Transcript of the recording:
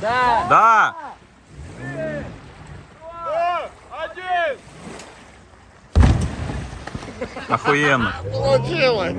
Да. Да! Один! Охуенно. Получилось!